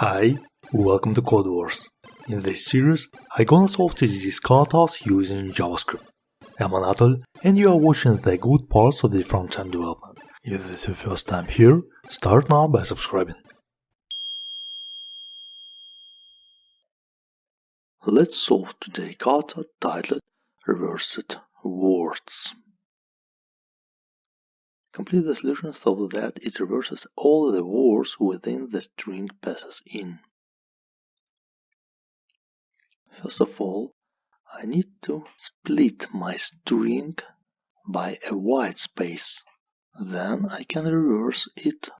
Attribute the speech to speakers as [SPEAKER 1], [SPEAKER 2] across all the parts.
[SPEAKER 1] Hi, welcome to Codewars. In this series, I'm gonna solve TDD katas using JavaScript. I'm Anatol, and you are watching the good parts of the front-end development. If this is your first time here, start now by subscribing. Let's solve today kata titled Reversed Words. Complete the solution so that it reverses all the words within the string passes in. First of all, I need to split my string by a white space. Then I can reverse it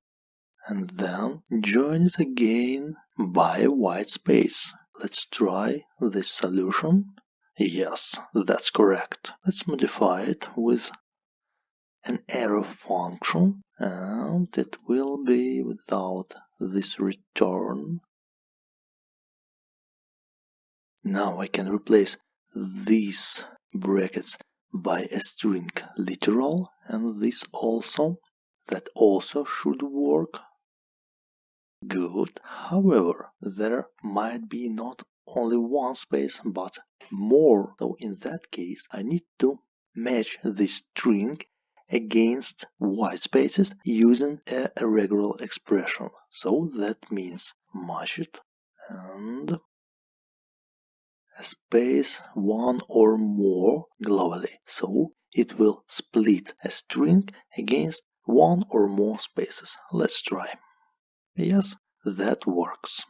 [SPEAKER 1] and then join it again by a white space. Let's try this solution. Yes, that's correct. Let's modify it with an arrow function and it will be without this return. Now I can replace these brackets by a string literal and this also that also should work. Good. However there might be not only one space but more. So in that case I need to match this string against white spaces using a regular expression. So that means match it and space one or more globally. So it will split a string against one or more spaces. Let's try. Yes, that works.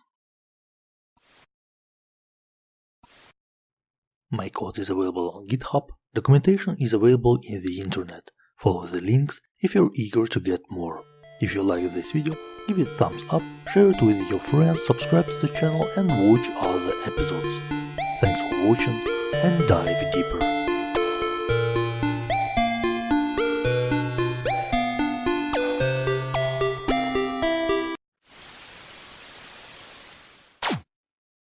[SPEAKER 1] My code is available on GitHub. Documentation is available in the internet. Follow the links if you're eager to get more. If you like this video, give it a thumbs up, share it with your friends, subscribe to the channel and watch other episodes. Thanks for watching and dive deeper.